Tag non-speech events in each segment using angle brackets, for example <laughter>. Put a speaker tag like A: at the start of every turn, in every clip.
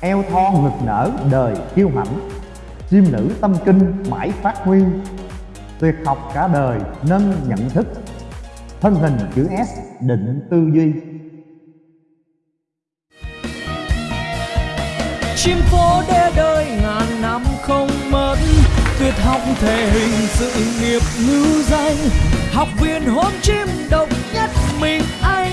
A: eo thon ngực nở đời kiêu hãnh. Chim nữ tâm kinh mãi phát huy. Tuyệt học cả đời nâng nhận thức. Thân hình chữ S định tư duy.
B: Chim phố đê đời ngàn năm không mất. Tuyệt học thể hình sự nghiệp ngữ danh học viên hôm chim độc nhất mình anh.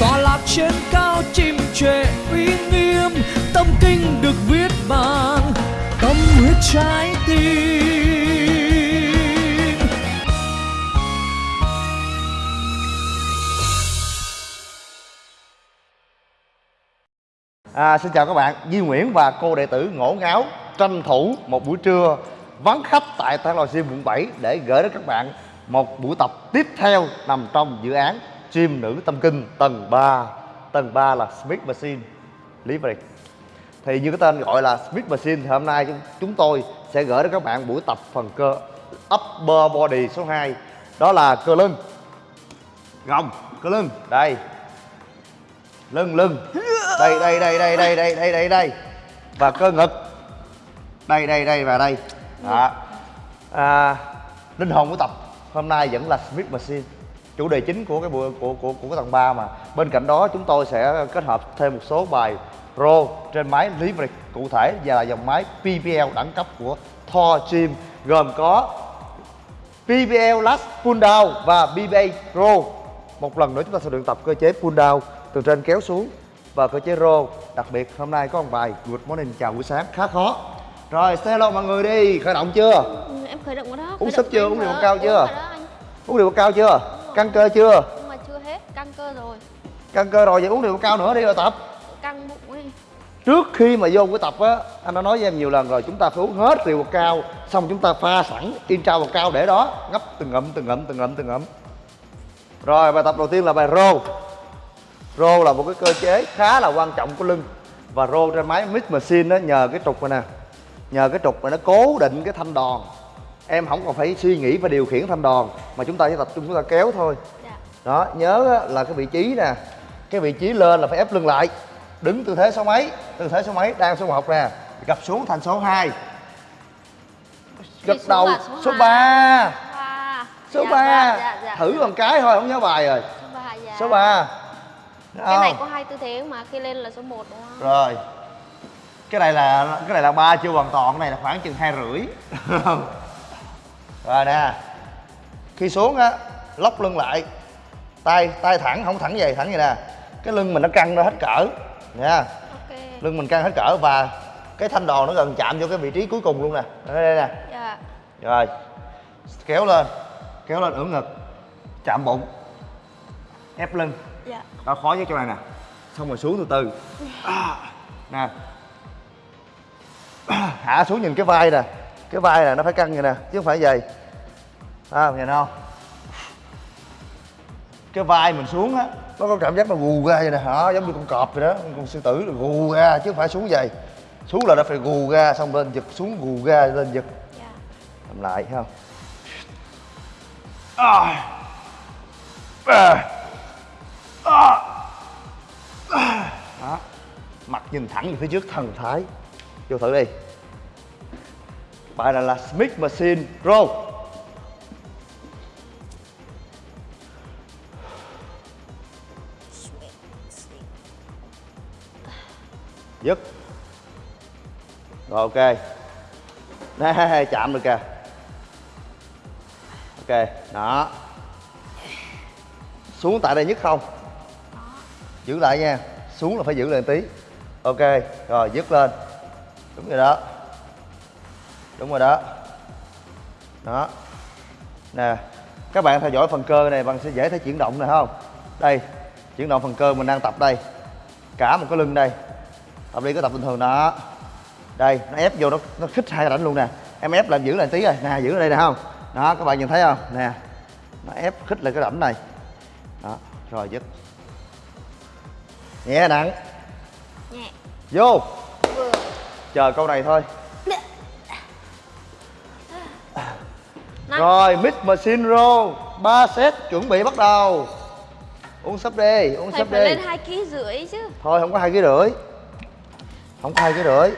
B: Tọa lạc trên cao chim trệ uy nghiêm. Tâm kinh được viết bằng tâm huyết trái tim.
C: À, xin chào các bạn, Duy Nguyễn và cô đệ tử ngổ ngáo tranh thủ một buổi trưa vắng khách tại Thang Lò Sim quận 7 để gửi đến các bạn một buổi tập tiếp theo nằm trong dự án Chim Nữ Tâm Kinh tầng 3 Tầng 3 là Smith Machine Leverage Thì như cái tên gọi là Smith Machine thì hôm nay chúng, chúng tôi sẽ gửi đến các bạn buổi tập phần cơ Upper Body số 2 Đó là cơ lưng. Gồng, cơ lưng, đây. Lưng, lưng. Đây đây đây đây đây đây đây đây đây. Và cơ ngực. Đây đây đây và đây. Đó. À, linh hồn của tập hôm nay vẫn là Smith Machine. Chủ đề chính của cái buổi, của của của cái tầng 3 mà. Bên cạnh đó, chúng tôi sẽ kết hợp thêm một số bài pro trên máy Leverage cụ thể, và là dòng máy PPL đẳng cấp của Thor Gym, gồm có PPL Last Pull Down và BBA Pro. Một lần nữa chúng ta sẽ luyện tập cơ chế pull down từ trên kéo xuống và cơ chế row. đặc biệt, hôm nay có một bài good morning, chào buổi sáng. Khá khó. Rồi, say hello mọi người đi. Khởi động chưa?
D: Khởi động rồi đó
C: Uống
D: động
C: chưa? Uống liều
D: mà.
C: cao chưa?
D: Uống
C: liều cao chưa? Căng cơ chưa?
D: Nhưng mà chưa hết căng cơ rồi.
C: Căng cơ rồi vậy uống liều cao nữa đi rồi tập.
D: Căng bụng ấy
C: trước khi mà vô cái tập á anh đã nói với em nhiều lần rồi chúng ta phải uống hết bột cao xong chúng ta pha sẵn in trao bột cao để đó ngấp từng ngụm từng ngụm từng ngụm từng ngụm rồi bài tập đầu tiên là bài rô rô là một cái cơ chế khá là quan trọng của lưng. Và rô trên máy mix machine đó nhờ cái trục này nè. Nhờ cái trục này nó cố định cái thanh đòn em không còn phải suy nghĩ và điều khiển thanh đòn mà chúng ta chỉ tập trung chúng ta kéo thôi.
D: Dạ.
C: Đó nhớ á, là cái vị trí nè cái vị trí lên là phải ép lưng lại đứng tư thế số mấy tư thế số mấy đang số 1 nè gập xuống thành số 2 gật
D: xuống
C: đầu số
D: số
C: 3
D: Wow.
C: số
D: Dạ,
C: 3
D: dạ, dạ, dạ.
C: thử bằng cái thôi không nhớ bài rồi.
D: Số ba dạ.
C: số 3
D: cái này có hai tư thế mà khi lên là số 1 đúng không?
C: Rồi. Cái này là cái này là ba chưa hoàn toàn cái này là khoảng chừng hai rưỡi <laughs> rồi nè khi xuống á lóc lưng lại tay tay thẳng không thẳng vậy thẳng vậy nè. Cái lưng mình nó căng ra hết cỡ nha
D: ok.
C: Lưng mình căng hết cỡ và cái thanh đòn nó gần chạm vô cái vị trí cuối cùng luôn nè. Đây, đây nè.
D: Dạ.
C: Rồi kéo lên kéo lên ưỡn ngực chạm bụng ép lưng.
D: Dạ.
C: Đó khó nhất chỗ này nè. Xong rồi xuống từ từ. À, nè. Hạ xuống nhìn cái vai nè cái vai nè nó phải căng vậy nè chứ không phải vậy à, nhìn không cái vai mình xuống á nó có cảm giác nó gù ra vậy nè đó giống như con cọp vậy đó con sư tử là gù ra chứ không phải xuống vậy xuống là nó phải gù ra xong lên giật xuống gù ra lên giật
D: dạ
C: làm lại thấy không à. À. À. À. đó mặt nhìn thẳng về phía trước thần thái vô thử đi bài này là Smith Machine Pro dứt. Rồi ok. <laughs> Nè chạm được kìa. Ok đó. Xuống tại đây nhất không? Giữ lại nha. Xuống là phải giữ lại tí. Ok rồi dứt lên. Đúng rồi đó đúng rồi đó. Đó. Nè các bạn theo dõi phần cơ này bạn sẽ dễ thấy chuyển động này không? Đây chuyển động phần cơ mình đang tập đây. Cả một cái lưng đây. Tập đi có tập bình thường đó. Đây nó ép vô nó nó khích hai rảnh luôn nè. Em ép làm giữ lại tí rồi. Nè giữ ở đây nè không? Đó các bạn nhìn thấy không? Nè nó ép khích lại cái rảnh này. Đó rồi dứt. Nhẹ nặng.
D: Nhẹ.
C: Vô.
D: Vừa.
C: Chờ câu này thôi Rồi mix machine roll. 3 set chuẩn bị bắt đầu. Uống súp đi uống
D: thầy phải
C: đi.
D: lên hai ký rưỡi chứ.
C: Thôi không có hai ký rưỡi. Không có hai cái rưỡi.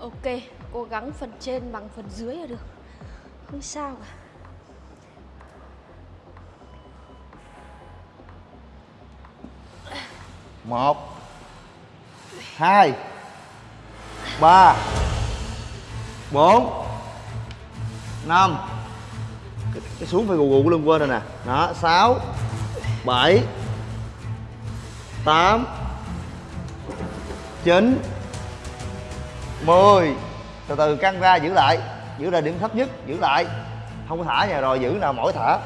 D: Ok, cố gắng phần trên bằng phần dưới là được. Không sao cả.
C: Một hai. Ba. Bốn. Năm. Cái, cái xuống phải gù gù luôn quên rồi nè. Đó sáu. Bảy. Tám. Chín. Mười. Từ từ căng ra giữ lại. Giữ lại điểm thấp nhất giữ lại. Không có thả nhà rồi giữ nào mỗi thả.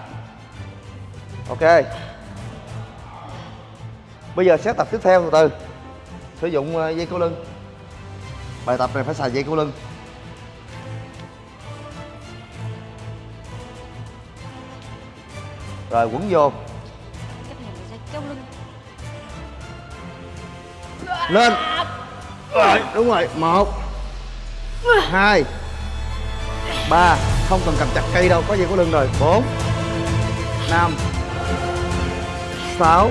C: Ok. Bây giờ sẽ tập tiếp theo từ từ sử dụng ờ, dây câu lưng. Bài tập này phải xài dây câu lưng. Rồi quấn vô.
D: Cái này là dây keo lưng.
C: Lên. Rồi đúng rồi. Một hai ba. Không cần cầm chặt cây đâu có dây câu lưng rồi. Bốn năm sáu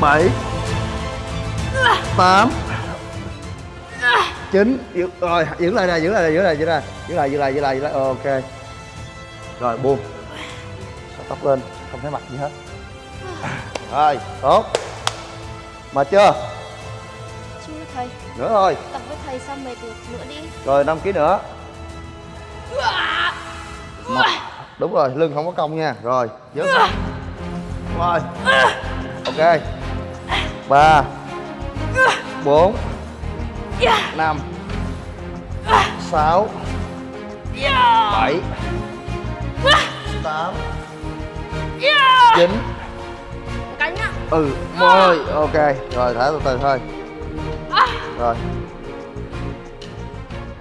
C: bảy tám. Chín. Giữ, rồi giữ lại nè giữ lại nè giữ lại giữ lại. Giữ lại giữ lại giữ lại giữ lại. Ok. Rồi buông. Xõa tóc lên không thấy mặt gì hết. Rồi tốt. Mệt chưa?
D: Chưa thầy.
C: Nữa thôi.
D: Tập với thầy sao mệt được nữa đi.
C: Rồi 5 kg nữa. Một. đúng rồi lưng không có cong nha. Rồi dứt rồi. Ok. Ba bốn. Năm. Sáu. Bảy. Tám. Chín.
D: Cánh ạ.
C: Ừ mười. Ok rồi thả từ từ thôi. Rồi.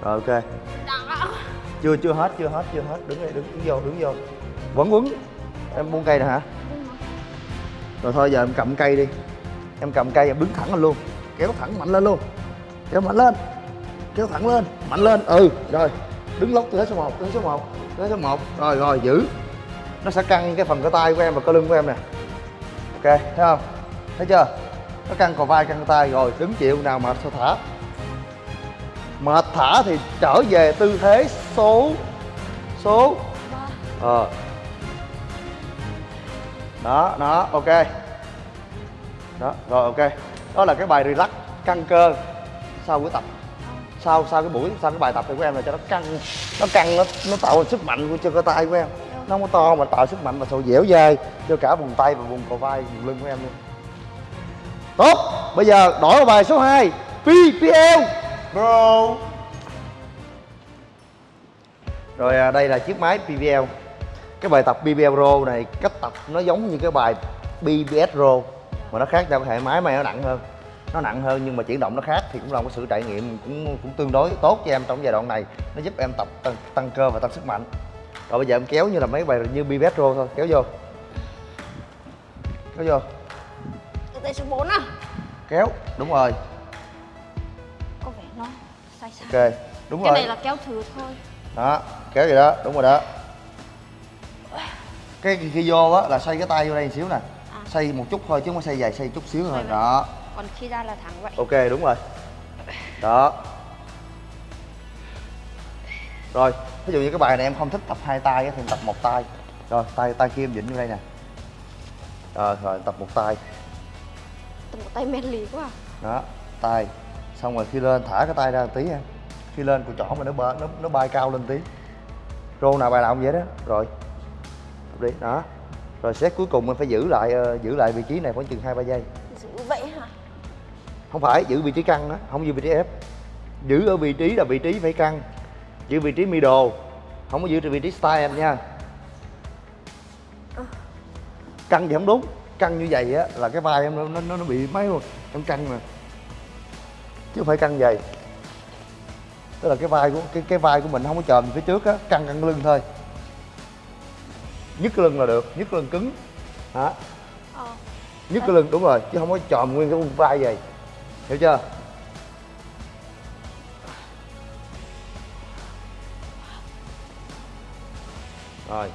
C: Rồi ok. Chưa chưa hết chưa hết chưa hết. Đứng đây đứng, đứng vô đứng vô. Quấn quấn. Em buông cây nè hả? Rồi thôi giờ em cầm cây đi. Em cầm cây em đứng thẳng lên luôn kéo thẳng mạnh lên luôn. Kéo mạnh lên. Kéo thẳng lên. Mạnh lên. Ừ rồi. Đứng lóc từ thế số 1 từ thế số 1 từ thế số 1 rồi rồi, giữ. Nó sẽ căng cái phần cơ tay của em và cơ lưng của em nè. Ok, thấy không? Thấy chưa? Nó căng cò vai, căng tay. Rồi, đứng chịu nào mà sao thả? Mệt thả thì trở về tư thế số số. Ờ. Đó đó, ok. Đó, rồi, ok đó là cái bài relax căng cơ sau buổi tập. Sau sau cái buổi sau cái bài tập này của em là cho nó căng nó căng nó nó tạo sức mạnh của cho cơ tay của em. Nó không có to mà tạo sức mạnh và sự dẻo dai cho cả vùng tay và vùng cổ vai vùng lưng của em luôn. Tốt bây giờ đổi vào bài số 2 PPL bro. Rồi à, đây là chiếc máy PPL cái bài tập BBL Pro này cách tập nó giống như cái bài BBS Pro mà nó khác nhau cái hệ máy này nó nặng hơn. Nó nặng hơn nhưng mà chuyển động nó khác thì cũng là một sự trải nghiệm cũng cũng tương đối tốt cho em trong giai đoạn này. Nó giúp em tập tăng, tăng cơ và tăng sức mạnh. Rồi bây giờ em kéo như là mấy bài như BBS Pro thôi kéo vô. Kéo vô.
D: Tay số 4 à?
C: Kéo đúng rồi.
D: Có vẻ nó sai sai.
C: Ok đúng
D: Cái
C: rồi.
D: này là kéo thử thôi.
C: Đó kéo vậy đó đúng rồi đó. Cái khi, khi vô á là xoay cái tay vô đây một xíu nè xoay một chút thôi chứ không có xoay dài xoay chút xíu thôi. Đó.
D: Còn khi ra là thẳng vậy.
C: Ok đúng rồi. Đó. Rồi ví dụ như cái bài này em không thích tập hai tay thì em tập một tay. Rồi tay tay kia em dịnh vô đây nè. Rồi rồi tập một tay.
D: Tập một tay men lì quá à.
C: đó tay. Xong rồi khi lên thả cái tay ra một tí em khi lên cùi chỏ mà nó bơ nó nó bay cao lên tí. Rô nào bài nào cũng vậy đó. Rồi Tập đi. Đó rồi set cuối cùng em phải giữ lại ờ, giữ lại vị trí này khoảng chừng hai ba giây.
D: Giữ vậy hả?
C: Không phải giữ vị trí căng đó không giữ vị trí ép. Giữ ở vị trí là vị trí phải căng. Giữ vị trí middle không có giữ vị trí style em nha. Căng thì không đúng căng như vậy á là cái vai em nó nó, nó bị mấy luôn em căng mà. Chứ không phải căng vậy. Tức là cái vai của cái cái vai của mình không có chồm phía trước á căng căng lưng thôi nhấc cái lưng là được nhấc cái lưng cứng. Hả?
D: Ờ.
C: Nhấc cái lưng đúng rồi chứ không có chòm nguyên cái vai vậy. Hiểu chưa? Rồi.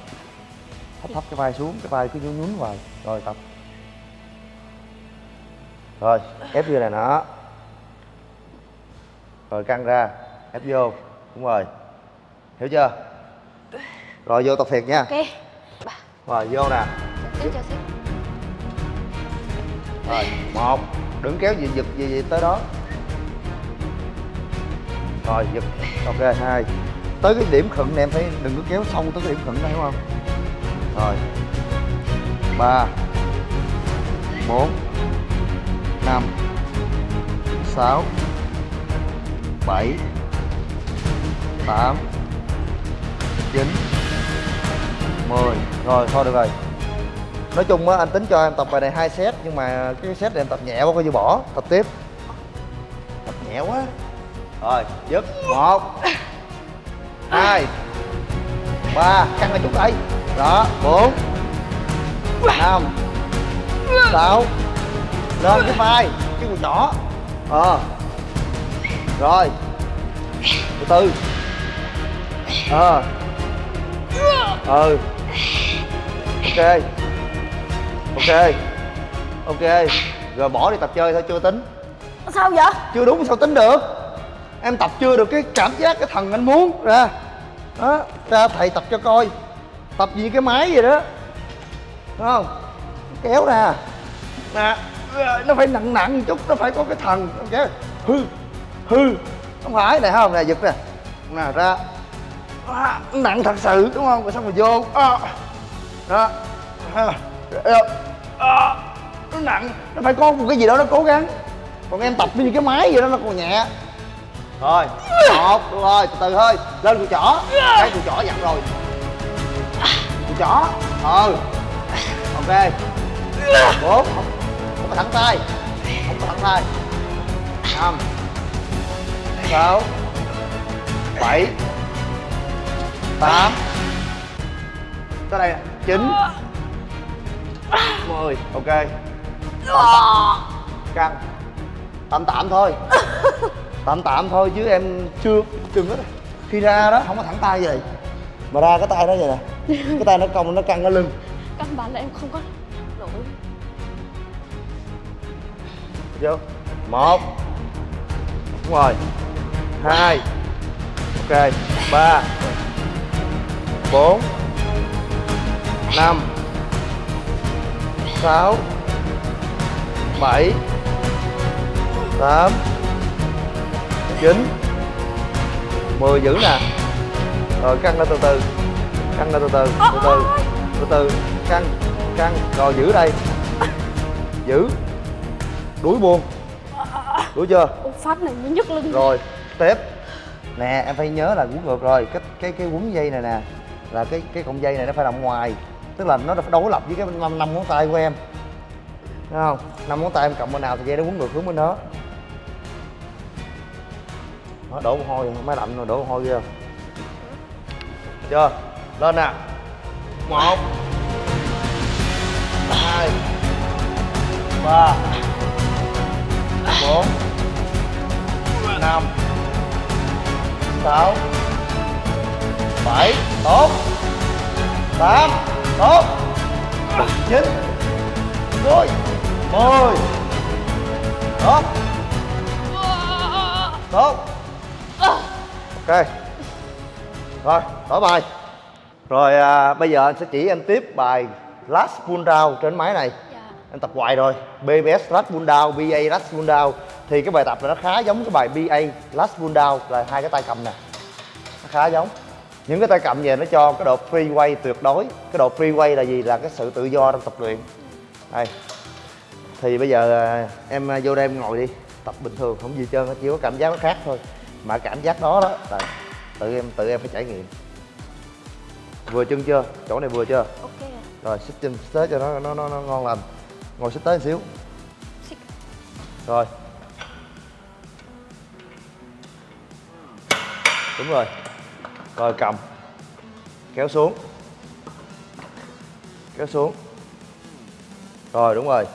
C: Thấp thấp cái vai xuống cái vai cứ nhún nhún vào rồi tập. Rồi ép vô này nó rồi căng ra ép vô. Đúng rồi. Hiểu chưa? Rồi vô tập thiệt nha.
D: Ok
C: rồi vô nè. Rồi một. Đừng kéo gì giật gì, gì tới đó. Rồi giật. Ok hai. Tới cái điểm khựng này em phải đừng có kéo sâu tới cái điểm khựng đó hiểu không? Rồi. Ba. Bốn. Năm. Sáu. Bảy. Tám. Chín. Mười rồi, thôi được rồi. Nói chung á, anh tính cho em tập bài này hai set, nhưng mà cái set này em tập nhẹ quá, coi như bỏ. Tập tiếp. Tập nhẹ quá. Rồi, dứt. Một, hai, ba, căng ra chút đây đó, bốn, năm, sáu, lên cái vai, cái quần nhỏ. Ờ. Rồi. Từ từ. Ờ. Ừ ok. Ok. Ok. Rồi bỏ đi tập chơi thôi chưa tính.
D: Sao vậy?
C: Chưa đúng sao tính được? Em tập chưa được cái cảm giác cái thần anh muốn. Ra. Đó ra thầy tập cho coi. Tập gì cái máy vậy đó. Đúng không? Kéo nè nè nó phải nặng nặng một chút nó phải có cái thần kéo hư hư. Không phải này không? Nè giật nè. Nè ra. À, nặng thật sự đúng không? Rồi xong rồi vô. À, đó. À, à, nó nặng. Nó phải có một cái gì đó nó cố gắng. Còn em tập như cái máy vậy đó nó còn nhẹ. Rồi một được rồi từ từ thôi. Lên cùi chỏ. Cái cùi chỏ dặn rồi. Cùi chỏ. Ừ. Ok. Bốn. Không, không có thẳng tay. Không có thẳng tay. Năm. Sáu. Bảy. Tám. Tới đây nè chín. Mười. Ok. Căng. Tạm tạm thôi. Tạm tạm thôi chứ em chưa đừng có khi ra đó không có thẳng tay vậy. Mà ra cái tay đó vậy nè. Cái tay nó cong nó căng ở lưng.
D: Căn bản là em không có nổi.
C: Chưa một. Đúng rồi. Hai. Ok. Ba. Bốn năm. Sáu. Bảy. Tám. Chín. Mười giữ nè. Rồi căng ra từ từ. Căng ra từ từ từ từ từ từ. Căng căng. Rồi giữ đây. Giữ. Đuổi buông đuổi chưa?
D: Phát này mới nhức lưng.
C: Rồi tiếp nè em phải nhớ là quấn ngược rồi. Cái cái cái quấn dây này nè là cái cái cọng dây này nó phải nằm ngoài tức là nó phải đối lập với cái năm năm ngón tay của em. Đúng không? Năm ngón tay em cộng bên nào thì dây nó quấn ngược hướng bên đó. Nó đổ mồ hôi máy lạnh rồi, đổ mồ hôi ghê chưa? Lên nè. Một. Hai. Ba. Bốn. Năm. Sáu. Bảy. Tốt. Tám tốt. Chín. Mười. Mười. Tốt. Tốt. Ok. Rồi đổi bài. Rồi à, bây giờ anh sẽ chỉ em tiếp bài last pull down trên máy này.
D: Dạ.
C: Em tập hoài rồi. BBS last pull down, BA last pull down. Thì cái bài tập này nó khá giống cái bài BA last pull down là hai cái tay cầm nè. Nó khá giống những cái tay cầm về nó cho cái độ free weight tuyệt đối. Cái độ free weight là gì? Là cái sự tự do trong tập luyện. Đây. Thì bây giờ à, em à, vô đây em ngồi đi. Tập bình thường không gì trơn chỉ có cảm giác nó khác thôi. Mà cảm giác đó đó là tự em tự em phải trải nghiệm. Vừa chân chưa? Chỗ này vừa chưa?
D: Ok
C: rồi xích chân tới cho nó nó nó, nó ngon lành. Ngồi xích tới một xíu.
D: Xích.
C: rồi. Đúng rồi rồi cầm. Kéo xuống. Kéo xuống. Rồi đúng rồi.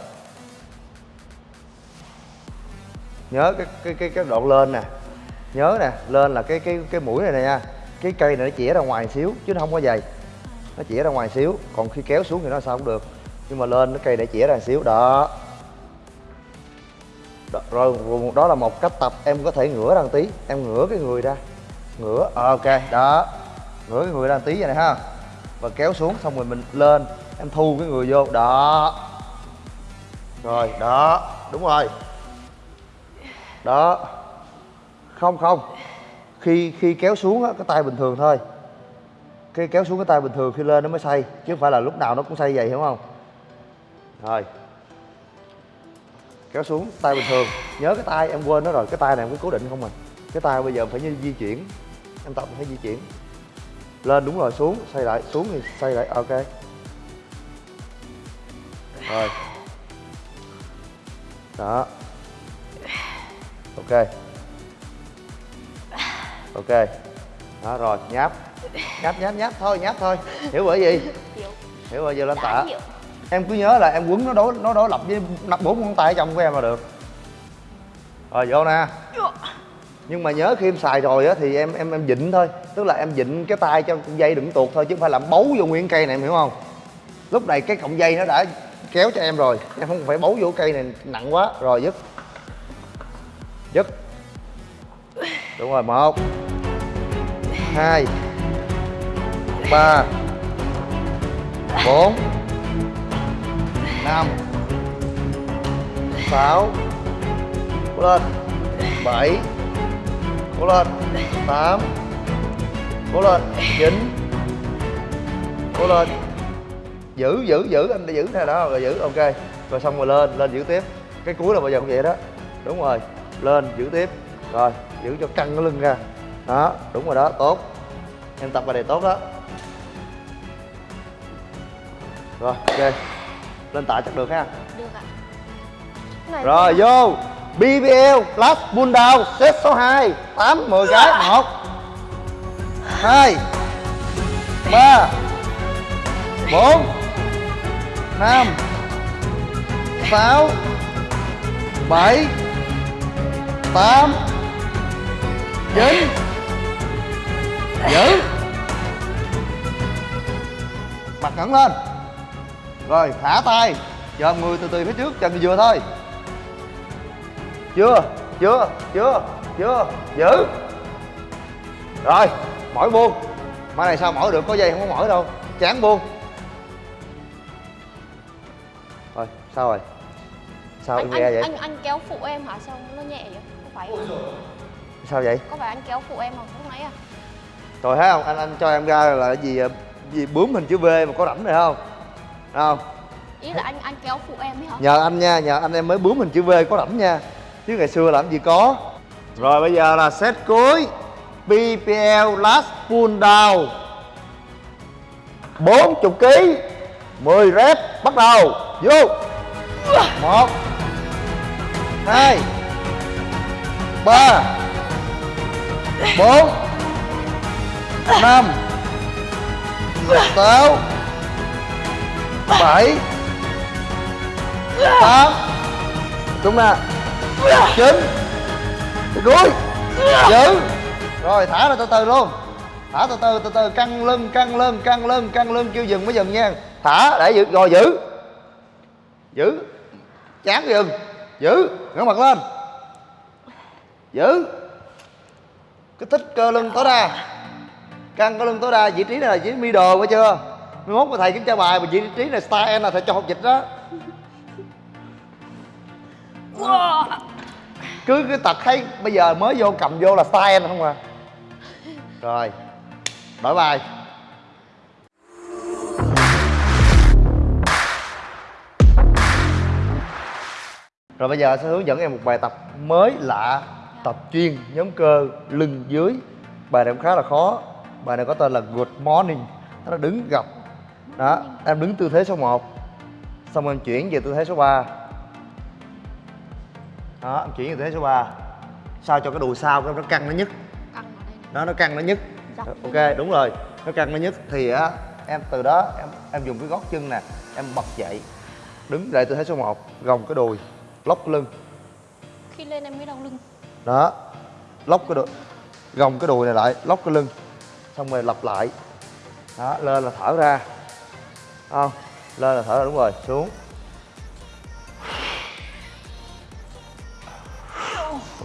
C: Nhớ cái cái cái cái độ lên nè. Nhớ nè lên là cái cái cái mũi này nè nha. Cái cây này nó chĩa ra ngoài xíu chứ nó không có dày. Nó chĩa ra ngoài xíu còn khi kéo xuống thì nó sao cũng được. Nhưng mà lên cái cây để chĩa ra xíu đó. Đó, rồi đó là một cách tập em có thể ngửa ra một tí em ngửa cái người ra ngửa ờ, ok, đó. Ngửa cái người ra tí vậy này ha. Và kéo xuống, xong rồi mình lên, em thu cái người vô, đó. Rồi, đó, đúng rồi. Đó. Không không. Khi khi kéo xuống á, cái tay bình thường thôi. Khi kéo xuống cái tay bình thường khi lên nó mới xây chứ không phải là lúc nào nó cũng xây vậy, hiểu không? Rồi. Kéo xuống, tay bình thường. Nhớ cái tay, em quên nó rồi, cái tay này em có cố định không à. Cái tay bây giờ phải như di chuyển em tập phải di chuyển. Lên đúng rồi xuống xoay lại xuống thì xoay lại ok. Rồi. Đó. Ok. Ok. Đó rồi nháp. Nháp nháp nháp thôi nháp thôi. Hiểu bởi gì?
D: Hiểu.
C: Rồi giờ lên tạ em cứ nhớ là em quấn nó đối nó đối lập với bốn ngón tay ở trong của em là được. Rồi vô nè nhưng mà nhớ khi em xài rồi á thì em em em dịnh thôi. Tức là em dịnh cái tay cho dây đừng tuột thôi, chứ không phải làm bấu vô nguyên cây này, em hiểu không? Lúc này cái cọng dây nó đã kéo cho em rồi. Em không phải bấu vô cây này nặng quá. Rồi, dứt. Dứt. Đúng rồi, một, hai, ba, bốn, năm, sáu, lên, bảy cố lên tám. Cố lên chín. Cố lên giữ giữ giữ. Anh đã giữ nè đó rồi giữ. Ok. Rồi xong rồi lên lên giữ tiếp. Cái cuối là bây giờ cũng vậy đó. Đúng rồi. Lên giữ tiếp. Rồi giữ cho căng cái lưng ra. Đó đúng rồi đó tốt. Em tập bài này tốt đó. Rồi ok. Lên tạ chắc được ha.
D: Được ạ.
C: Rồi vô BBL pull down set số 2 8 10 cái 1 2 3 4 5 6 7 8 9 Giữ. Mặt ngẩng lên. Rồi thả tay. Dòm người từ từ phía trước chân vừa thôi chưa chưa chưa chưa giữ. Rồi mỏi buông. Mai này sao mỏi được có dây không có mỏi đâu. Chán buông. Rồi sao rồi? Sao
D: anh, anh,
C: vậy?
D: anh anh kéo phụ em hả? Sao nó nhẹ vậy? Có phải không?
C: sao vậy?
D: Có phải anh kéo phụ em không? Lúc nãy à.
C: Rồi thấy không? Anh anh cho em ra là cái gì à, gì bướm hình chữ V mà có rảnh này không? Thấy không?
D: Ý là anh anh kéo phụ em ấy hả?
C: Nhờ anh nha nhờ anh em mới bướm hình chữ V có rảnh nha chứ ngày xưa làm gì có. Rồi bây giờ là set cuối. BPL last pull down. 40 kg 10 rep, bắt đầu. Vô. Một. Hai. Ba. Bốn. Năm. Sáu. Bảy. Tám. Đúng nè chín cuối giữ rồi, thả ra từ từ luôn. Thả từ từ từ từ, căng lưng căng lưng căng lưng căng lưng, kêu dừng mới dừng nha. Thả, để giữ, rồi giữ. Giữ. Chán dừng giữ, ngửa mặt lên. Giữ. Kích thích cơ lưng tối đa. Căng cơ lưng tối đa, vị trí này là vị trí middle, phải chưa? Mai mốt mà thầy kiểm tra bài, mà vị trí này star N là thầy cho học dịch đó cứ cái tật thấy bây giờ mới vô cầm vô là style em không à? Rồi đổi bài rồi bây giờ sẽ hướng dẫn em một bài tập mới lạ, tập chuyên nhóm cơ lưng dưới. Bài này cũng khá là khó. Bài này có tên là good morning. Nó đứng gập đó, em đứng tư thế số 1 xong em chuyển về tư thế số 3 đó em chuyển về thế số 3 sao cho cái đùi sau nó căng nó
D: này.
C: Đó nó căng nó
D: Dọc
C: ok đúng rồi nó căng nó nhức. Thì á em từ đó em em dùng cái gót chân nè em bật dậy đứng lại tư thế số 1 gồng cái đùi lóc lưng.
D: Khi lên em mới đau lưng.
C: Đó lóc cái đùi gồng cái đùi này lại lóc cái lưng xong rồi lặp lại. Đó lên là thở ra. Không lên là thở ra đúng rồi xuống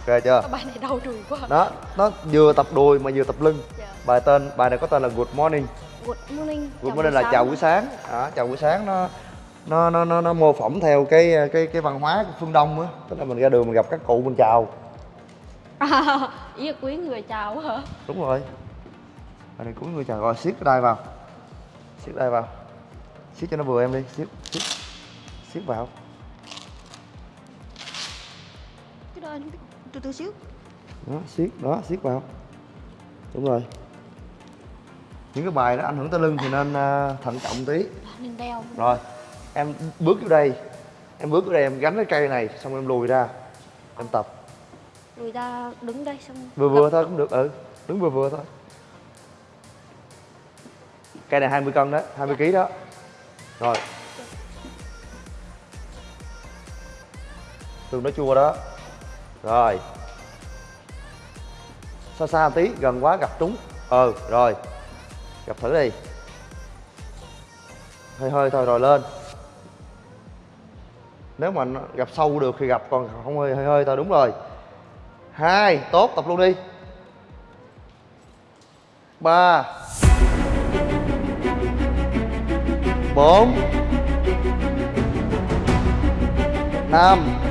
C: ok chưa?
D: Bài này đau đùi quá.
C: Đó nó vừa tập đùi mà vừa tập lưng.
D: Dạ.
C: bài tên bài này có tên là good morning.
D: Good morning
C: good morning là chào buổi sáng. Đó, chào buổi sáng nó nó nó nó, nó mô phỏng theo cái cái cái văn hóa của phương đông á. Tức là mình ra đường mình gặp các cụ mình chào.
D: À, Ý là quý người chào hả?
C: Đúng rồi. Bài này cuối người chào. Rồi siết cái đai vào. Siết đai vào. Siết cho nó vừa em đi. Siết siết siết vào.
D: Cái đó anh từ từ xíu.
C: Đó siết đó siết vào. Đúng rồi. Những cái bài nó ảnh hưởng tới lưng thì nên à, thận trọng tí.
D: Nên đeo.
C: Rồi em bước vô đây. Em bước vô đây em gánh cái cây này xong em lùi ra. Em tập.
D: Lùi ra đứng đây xong
C: vừa vừa thôi cũng được ừ. Đứng vừa vừa thôi. Cây này 20 cân đó 20 kg đó. Rồi. Tương nó chua đó rồi. Xa xa tí, gần quá gặp trúng. Ừ rồi. Gặp thử đi. Hơi hơi, thôi, rồi lên. Nếu mà gặp sâu được thì gặp, còn không hơi hơi hơi, thôi, đúng rồi. Hai, tốt, tập luôn đi. Ba. Bốn. Năm.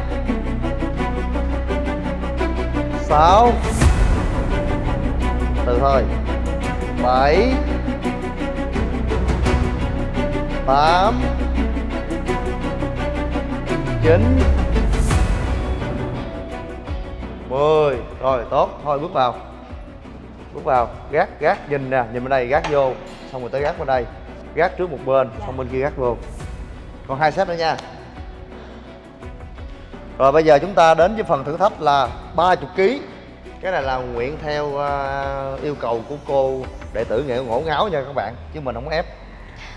C: Sáu. Từ thôi. Bảy. Tám. Chín. Mười. Rồi, tốt. Thôi, bước vào. Bước vào. Gác gác, nhìn nè. Nhìn bên đây, gác vô. Xong rồi tới gác bên đây. Gác trước một bên. Xong bên kia gác vô. Còn hai set nữa nha rồi bây giờ chúng ta đến với phần thử thách là 30 kg cái này là nguyện theo à, yêu cầu của cô đệ tử nghệ ngổ ngáo nha các bạn. Chứ mình không ép.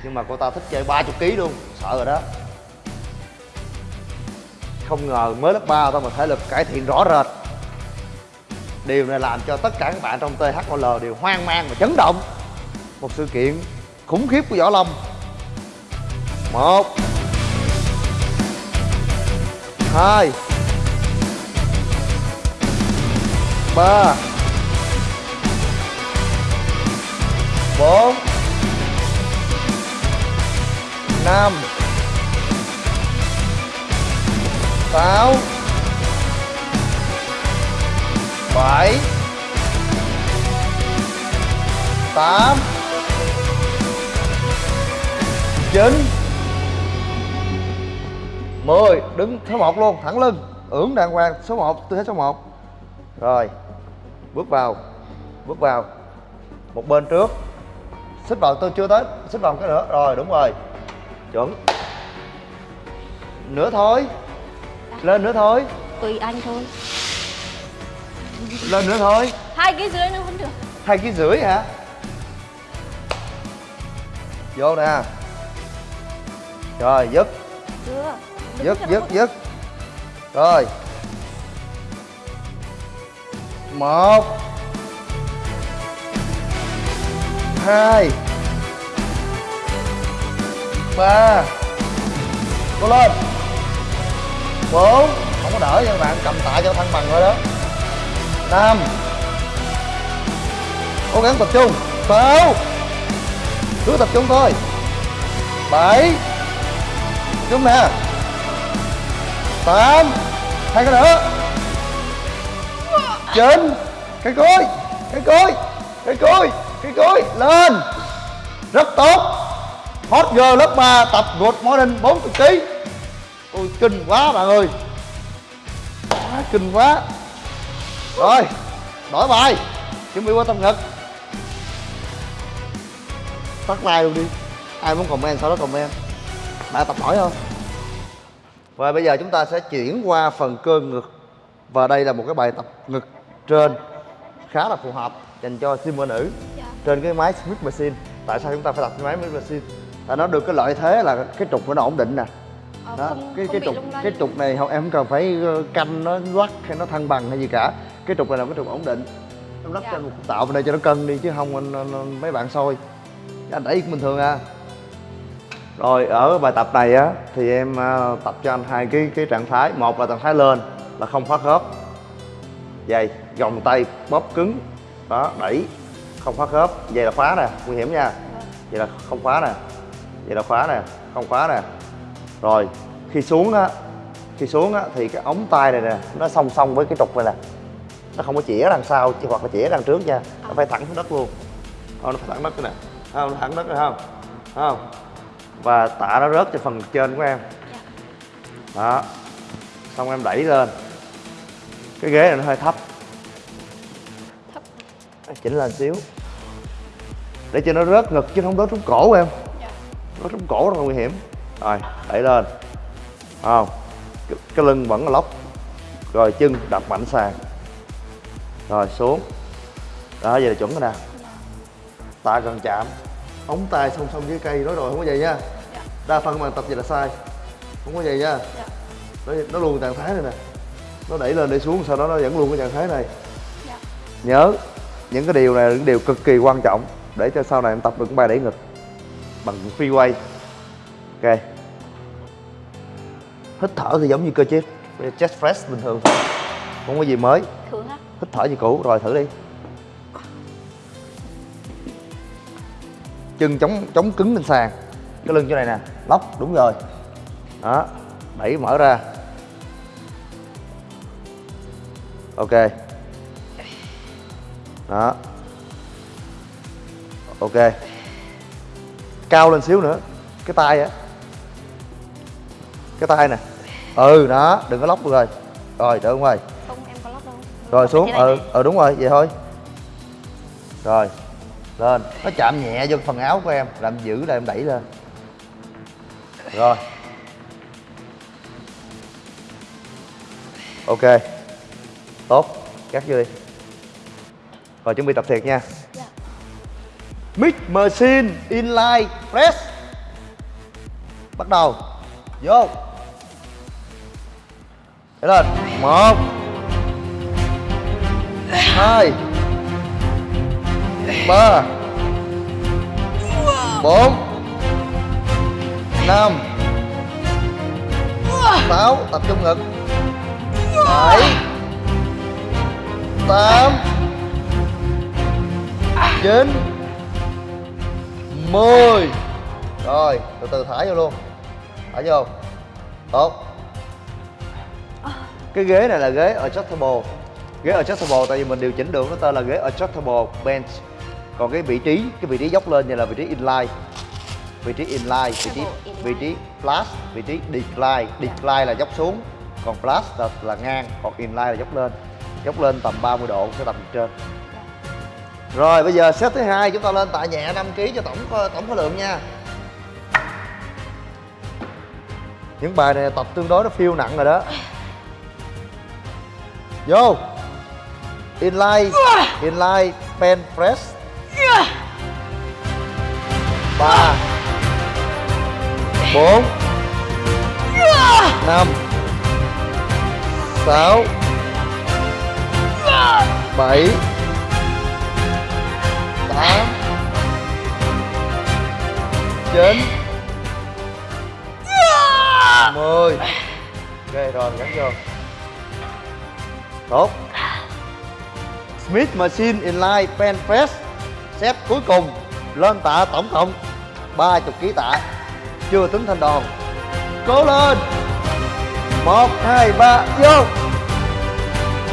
C: Nhưng mà cô ta thích chơi 30 kg luôn. Sợ rồi đó. Không ngờ mới lớp 3 thôi mà thể lực cải thiện rõ rệt. Điều này làm cho tất cả các bạn trong THOL đều hoang mang và chấn động. Một sự kiện khủng khiếp của Võ Lâm. Một hai. Ba. Bốn. Năm. Sáu. Bảy. Tám. Chín mười đứng số một luôn thẳng lưng ưỡn đàng hoàng số 1 tư thế số 1 rồi bước vào bước vào một bên trước. Xích vào tôi chưa tới xích vào một cái nữa. Rồi đúng rồi chuẩn. Nữa thôi lên nữa thôi
D: Tùy anh thôi.
C: Lên nữa thôi
D: Hai cái dưới nữa vẫn được.
C: Hai ký rưỡi hả? Vô nè. Rồi dứt.
D: Chưa
C: dứt dứt dứt rồi. Một. Hai. Ba. Cố lên. Bốn. Không có đỡ nha các bạn cầm tạ cho thăng bằng rồi đó. Năm. Cố gắng tập trung. Sáu. Cứ tập trung thôi. Bảy. Chúng nè tám hai cái nữa. Chín cái cối cái cối cái cối cái cối lên. Rất tốt. Hot girl lớp 3 tập good morning 40 kg ôi, kinh quá bạn ơi. Quá kinh quá. Rồi, đổi bài. Chuẩn bị qua tâm ngực tắt like luôn đi. Ai muốn comment, sau đó comment. Bạn tập hỏi không? Và bây giờ chúng ta sẽ chuyển qua phần cơ ngực. Và đây là một cái bài tập ngực trên khá là phù hợp dành cho sim nữ
D: Dạ.
C: trên cái máy Smith Machine. Tại sao chúng ta phải tập cái máy Smith Machine? Tại nó được cái lợi thế là cái trục của nó ổn định nè.
D: Ờ,
C: đó
D: không,
C: cái
D: không
C: cái trục cái trục này không em không cần phải ờ, canh nó lắc hay nó thăng bằng hay gì cả. Cái trục này là cái trục ổn định. Em lắc
D: Dạ.
C: trên một tạo bên đây cho nó cân đi chứ không anh- anh- anh- mấy bạn soi. Anh đẩy bình thường à rồi, ở bài tập này á, thì em ờ, tập cho anh hai cái cái trạng thái. Một là trạng thái lên, là không khóa khớp dày gồng tay bóp cứng. Đó, đẩy, không khóa khớp vậy là khóa nè, nguy hiểm nha. Vậy là không khóa nè. Vậy là khóa nè, không khóa nè. Rồi, khi xuống á, khi xuống á, thì cái ống tay này nè, nó song song với cái trục này nè. Nó không có chĩa đằng sau, chứ hoặc là chĩa đằng trước nha. Nó phải thẳng xuống đất luôn. Không, nó phải thẳng đất cái nè. Không, nó thẳng đất rồi, không. Không và tạ nó rớt cho phần trên của em. Đó. Xong em đẩy lên. Cái ghế này nó hơi thấp.
D: Thấp.
C: Chỉnh lên xíu. Để cho nó rớt ngực chứ không rớt trúng cổ em.
D: Dạ.
C: Nó trúng cổ rất là nguy hiểm. Rồi đẩy lên. Không. Cái, cái lưng vẫn là lóc. Rồi chân đập mạnh sàn. Rồi xuống. Đó vậy là chuẩn rồi nè. Tạ gần chạm ống tay song song với cây nói rồi không có vậy nha.
D: Dạ.
C: Đa phần bạn tập vậy là sai không có vậy nha.
D: Dạ.
C: Nó, nó luôn trạng thái này nè. Nó đẩy lên để xuống sau đó nó vẫn luôn cái trạng thái này.
D: Dạ.
C: Nhớ những cái điều này là những điều cực kỳ quan trọng để cho sau này em tập được bài đẩy ngực bằng free weight ok. Hít thở thì giống như cơ chế chest press bình thường thôi không có gì mới. Hít thở như cũ rồi thử đi chân chống chống cứng lên sàn. Cái lưng chỗ này nè lóc đúng rồi. Đó đẩy mở ra. Ok. Đó. Ok. Cao lên xíu nữa. Cái tay á. Cái tay nè. Ừ đó đừng có lóc được rồi. Rồi trở ngoài
D: không em có lóc đâu.
C: Rồi xuống. ừ ừ đúng rồi vậy thôi. Rồi lên. Nó chạm nhẹ vô phần áo của em làm giữ là em đẩy lên. Rồi. Ok. Tốt. Cắt vô đi. Rồi chuẩn bị tập thiệt nha.
D: Dạ.
C: Mix Machine Inline Press. Bắt đầu. Vô. Để lên. Một. Hai ba. Bốn. Năm. Sáu. Tập trung ngực. Bảy. Tám. Chín. 10 Rồi, từ từ thả vô luôn. Thả vô. Tốt. Cái ghế này là ghế adjustable. Ghế adjustable tại vì mình điều chỉnh được nó tên là ghế adjustable bench. Còn cái vị trí, cái vị trí dốc lên như là vị trí inline Vị trí inline, vị trí, vị trí flash, vị trí decline Decline là dốc xuống Còn flash là, là ngang, còn inline là dốc lên Dốc lên tầm 30 độ sẽ tầm trên rồi bây giờ set thứ hai chúng ta lên tạ nhẹ 5 kg cho tổng tổng khối lượng nha. Những bài này tập tương đối nó phiêu nặng rồi đó. Vô. Inline, inline pen press. 3 4 5 6 7 tám. Chín. Mười. Ok rồi gắn vô. Tốt. Smith Machine Inline Pen Press xếp cuối cùng, lên tạ tổng cộng 30 kg tạ. Chưa tính thanh đòn. Cố lên. Một, hai, ba, vô.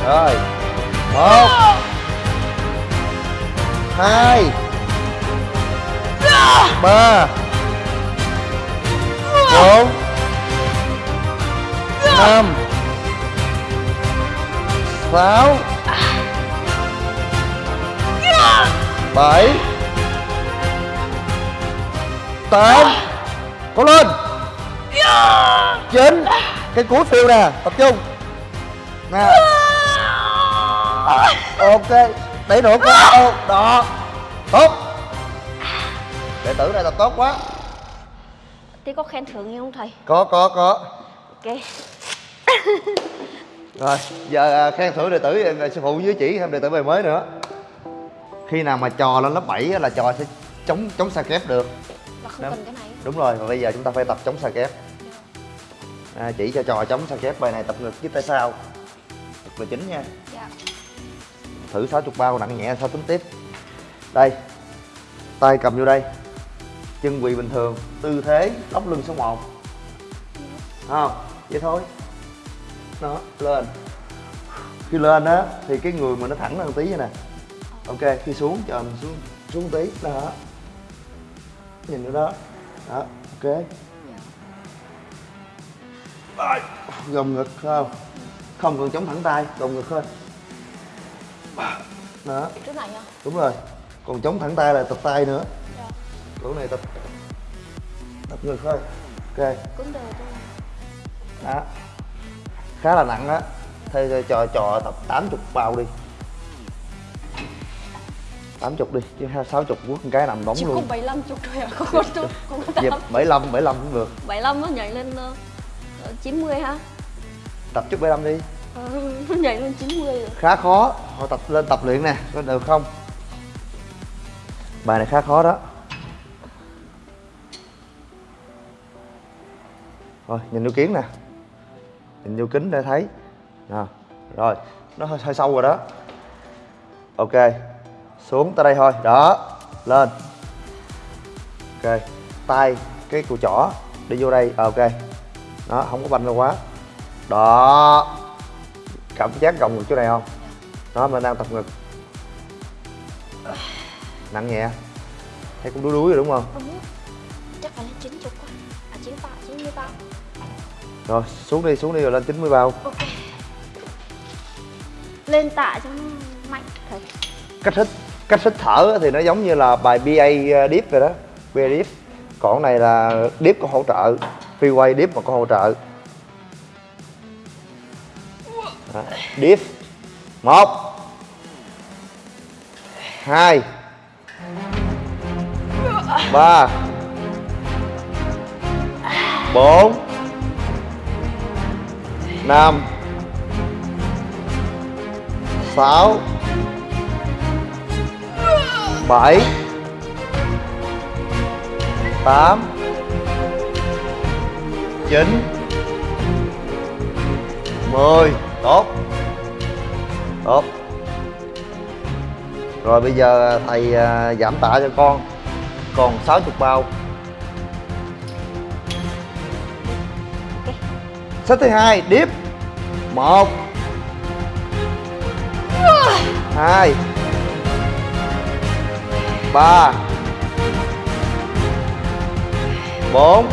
C: Rồi. Một. Hai. Ba. Bốn. Năm. Sáu bảy. Tám. Cố lên. Chín. Cái cuối phiêu nè tập trung. Nè. Ok đẩy nữa có đó. Tốt. Đệ tử này tập tốt quá.
D: Thế có khen thưởng gì không thầy?
C: Có có có.
D: Ok.
C: Rồi giờ à, khen thưởng đệ tử à, sư phụ dưới chỉ thêm đệ tử bài mới nữa khi nào mà trò lên lớp 7 á, là trò sẽ chống chống xa kép được.
D: Là không cần cái này.
C: Đúng rồi và bây giờ chúng ta phải tập chống xa kép. À, chỉ cho trò chống xa kép bài này tập ngực với tay sau. Ngực là chính nha.
D: Dạ.
C: Thử 60 bao nặng nhẹ sao tính tiếp. Đây. Tay cầm vô đây. Chân quỳ bình thường. Tư thế lóc lưng số 1 không? Vậy thôi. Đó lên. Khi lên á thì cái người mình nó thẳng một tí vậy nè ok khi xuống cho mình xuống. Xuống tí đó. Nhìn nữa đó. Đó ok. Gồng ngực không? Không cần chống thẳng tay gồng ngực thôi. Đó.
D: Trước này nha
C: đúng rồi. Còn chống thẳng tay là tập tay nữa.
D: Dạ.
C: Chỗ này tập tập ngực thôi. Ok.
D: Đều thôi.
C: Đó. Khá là nặng á. Thôi thôi, trò trò tập 80 bao đi 80 đi chứ ha 60 quất một cái nằm bóng
D: Chỉ có
C: luôn
D: 75 chục thôi à Không có <laughs> chút Không có
C: dịp
D: 8
C: 75 75 cũng được.
D: 75 nó nhảy lên ờ, 90 ha
C: tập chút 75 đi.
D: Ờ, Nó <laughs> nhảy lên 90 rồi.
C: Khá khó. Họ tập lên tập luyện nè có được không? Bài này khá khó đó. Rồi nhìn vô kiến nè. Nhìn vô kính để thấy. Nè rồi. Nó hơi, hơi sâu rồi đó. Ok xuống tới đây thôi. Đó lên. Ok tay cái cùi chỏ đi vô đây. Ờ, ok. Đó không có banh ra quá. Đó. Cảm giác gồng ngực chỗ này không? Đó mình đang tập ngực. Nặng nhẹ. Thấy cũng đuối đuối rồi đúng không?
D: Chắc phải lên 90 quá À 9 bao 90 bao
C: rồi xuống đi xuống đi rồi lên 90 bao.
D: Ok. Lên tạ cho nó mạnh. Thầy
C: cách hít cách hít thở thì nó giống như là bài BA uh, deep vậy đó. BA deep. Còn này là deep có hỗ trợ. Freeway deep mà có hỗ trợ. Đó, deep. Một. Hai. Ba. Bốn. Năm. Sáu bảy. Tám. Chín. Mười. Tốt. Tốt. Rồi bây giờ à, thầy à, giảm tạ cho con. Còn 60 bao. Sách thứ hai, điếp. Một. Hai ba. Bốn.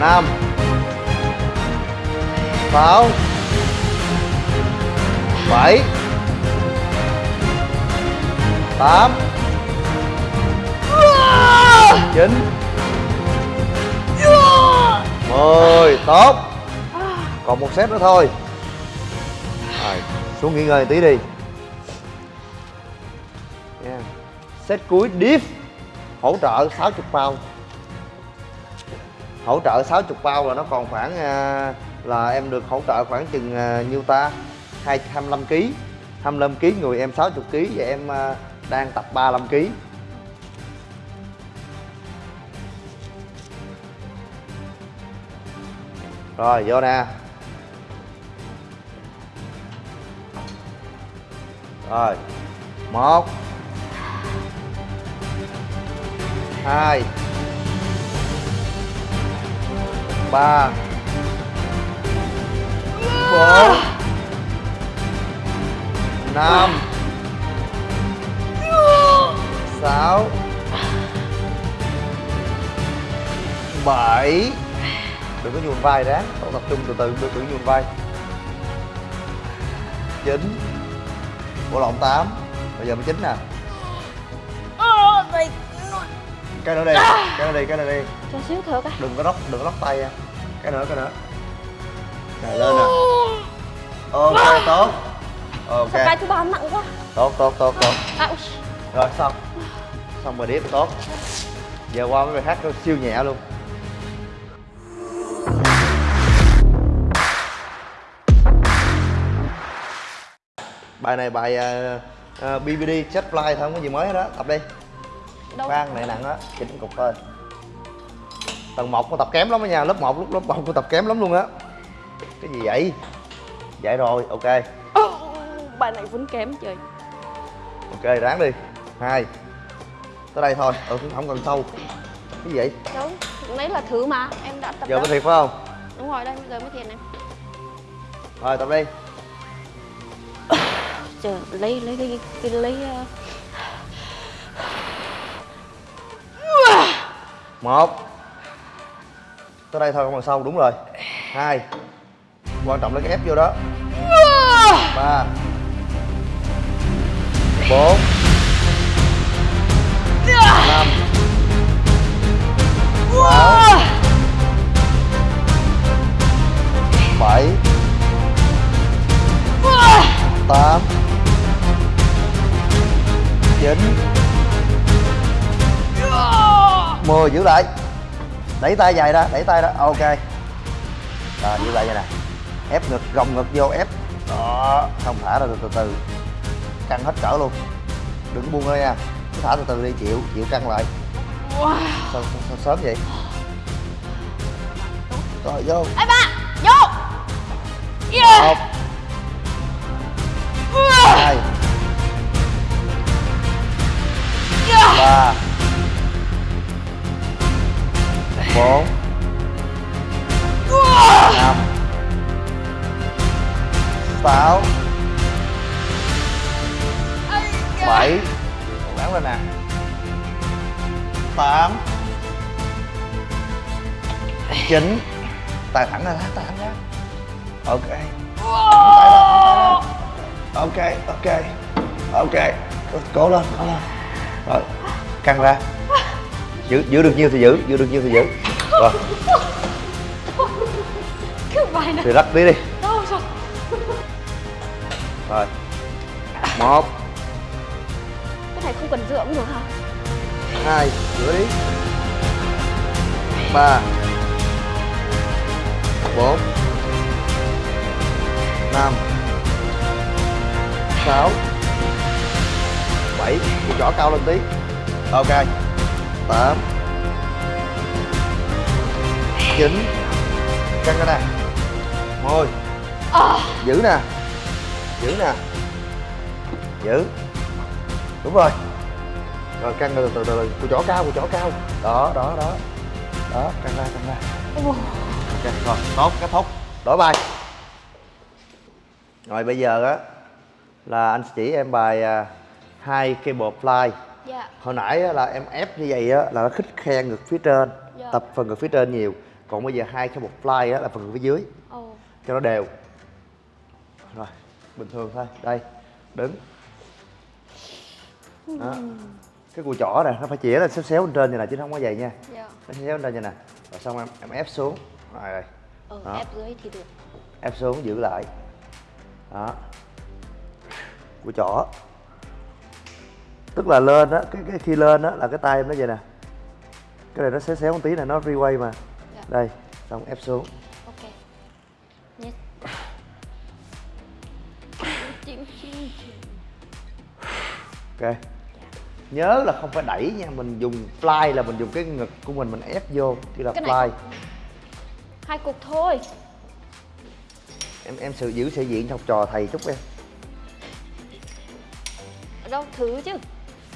C: Năm. Sáu. Bảy. Tám. Chín. Mười. Tốt. Còn một set nữa thôi. Rồi, xuống nghỉ ngơi tí đi. Set cuối deep hỗ trợ 60 pound. Hỗ trợ 60 pound là nó còn khoảng à, là em được hỗ trợ khoảng chừng à, nhiêu ta? 25 kg 25 kg người em 60 kg và em à, đang tập 35 kg rồi vô nè. Rồi một. Hai. Ba. Bốn. Năm. Sáu. Bảy. Đừng có nhuồn vai ráng. Cậu tập trung từ từ, đừng có nhuồn vai. Chín. Bộ lộn tám. Bây giờ mới chín nè. Cái nữa đi cái nữa đi cái nữa đi.
D: Cho xíu thở cái
C: đừng có lóc đừng có lóc tay nha. Cái nữa cái nữa. Này lên nè. Ok tốt. Ok.
D: Sao cái thứ ba nặng quá.
C: Tốt tốt tốt tốt.
D: À,
C: rồi xong. Xong rồi điếp tốt. Giờ qua mấy bài khác siêu nhẹ luôn. Bài này bài uh, BBD chất fly thôi không có gì mới hết đó tập đi
D: Đâu?
C: khoan này nặng á chỉnh cục thôi tầng 1 con tập kém lắm á nha lớp 1 lúc lớp 1 con tập kém lắm luôn á. Cái gì vậy? Vậy rồi ok.
D: Ồ, bài này vẫn kém trời.
C: Ok ráng đi. Hai. Tới đây thôi ừ không cần sâu cái gì vậy?
D: Đâu lấy là thử mà em đã tập
C: giờ có thiệt phải không?
D: Đúng rồi đây bây giờ mới thiệt này.
C: Rồi tập đi.
D: Chờ lấy lấy cái, cái lấy uh...
C: một. Tới đây thôi, không còn sâu đúng rồi. Hai. Quan trọng là cái ép vô đó. Ba. Bốn. Năm. Sáu. Bảy. Tám. Chín mười giữ lại. Đẩy tay dài ra đẩy tay ra. Ok. Rồi giữ lại vậy nè. Ép ngực gồng ngực vô ép. Đó. Không thả ra từ từ từ. Căng hết cỡ luôn. Đừng có buông ra nha. Cứ thả từ từ đi chịu chịu căng lại. Sao, sao, sao sớm vậy? Rồi vô.
D: Ê ba vô. Yeah.
C: một. Hai. Ba bốn, năm, sáu, bảy. Gắng lên nè. Tám. Chín. Tay thẳng ra tay thẳng ra. Ok. Tay ok ok ok. Cố lên cố lên. Rồi, căng ra. Giữ giữ được nhiêu thì giữ giữ được nhiêu thì giữ rồi
D: cái bài này.
C: Thì rắc tí đi.
D: Đâu rồi?
C: Rồi. Một.
D: Cái này không cần dựa cũng được hả?
C: Hai rửa đi ba. Bốn. Năm. Sáu. Bảy. Cái chỏ cao lên tí. Ok. Tám chín căng ra nè mười giữ nè. Giữ nè. Giữ. Đúng rồi. Rồi căng từ từ từ từ. Chỏ cao cùi chỏ cao. Đó đó đó. Đó căng ra căng ra. Ok rồi. Tốt kết thúc. Đổi bài. Rồi bây giờ á là anh chỉ em bài à, hai cable fly.
D: Dạ.
C: Hồi nãy là em ép như vậy á là nó khích khe ngực phía trên
D: Dạ.
C: tập phần ngực phía trên nhiều còn bây giờ hai cable fly á là phần phía dưới.
D: Ồ.
C: Cho nó đều. Rồi bình thường thôi. Đây đứng. Đó. Cái cùi chỏ nè nó phải chĩa lên xéo xéo lên trên như này chứ không có vậy nha.
D: Dạ.
C: Nó xéo lên trên như nè rồi xong em em ép xuống. Rồi đây Đó.
D: ép dưới thì được.
C: Ép xuống giữ lại. Đó. Cùi chỏ. Tức là lên á cái, cái khi lên á là cái tay em nó vậy nè. Cái này nó xéo xéo một tí này nó freeway mà. Đây xong ép xuống.
D: Ok. Chim
C: ok. Nhớ là không phải đẩy nha mình dùng fly là mình dùng cái ngực của mình mình ép vô thì là
D: Cái này.
C: fly.
D: Hai cục thôi.
C: Em em sự giữ sĩ diện học trò thầy chút em
D: đâu thử chứ.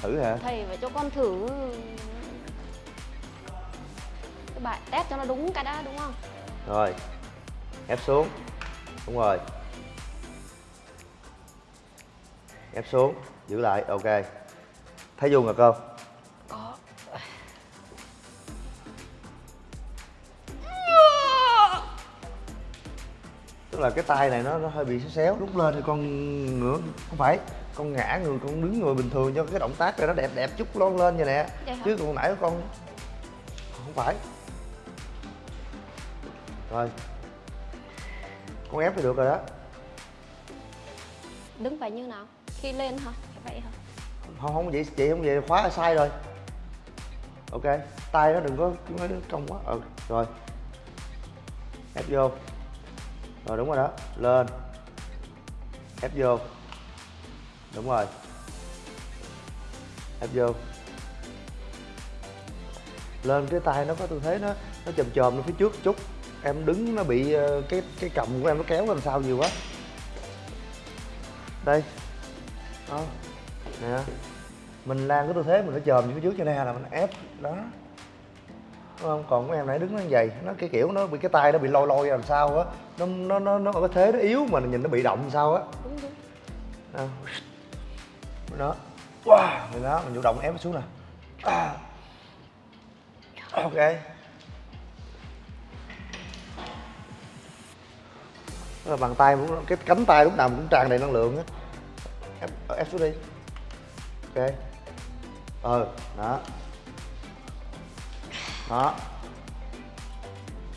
C: Thử hả?
D: Thầy phải cho con thử bài test cho nó đúng cái đã đúng không?
C: Rồi ép xuống. Đúng rồi. Ép xuống giữ lại ok. Thấy vô ngực không
D: có.
C: Tức là cái tay này nó nó hơi bị xéo xéo. Lúc lên thì con ngửa không phải con ngã người con đứng người bình thường cho cái động tác này nó đẹp đẹp chút lon lên vậy nè. Chứ còn nãy con không phải rồi con ép thì được rồi đó.
D: Đứng phải như nào? Khi lên hả? Phải vậy hả?
C: Không không vậy chị không vậy khóa sai rồi. Ok tay nó đừng có nó cong quá. Ừ rồi. Ép vô. Rồi đúng rồi đó. Lên. Ép vô. Đúng rồi. Ép vô. Lên cái tay nó có tư thế nó nó chồm chồm lên phía trước chút em đứng nó bị ờ, cái cái cầm của em nó kéo lên sau nhiều quá. Đây. Đó. Nè. Mình lan cái tư thế mình nó chồm phía trước cho nên là mình ép. Đó. Đúng không? Còn cái em nãy đứng nó như vậy nó cái kiểu nó bị cái tay nó bị lôi lôi làm sao á. Nó nó nó nó ở cái thế nó yếu mà nhìn nó bị động làm sao á.
D: Đúng đúng.
C: Đó. Đó. Wow. Rồi đó mình chủ động ép nó xuống nè. À. ok Đó là bàn tay cái cánh tay lúc nào cũng tràn đầy năng lượng á. Ép, ép xuống đi. Ok. Ờ đó. Đó.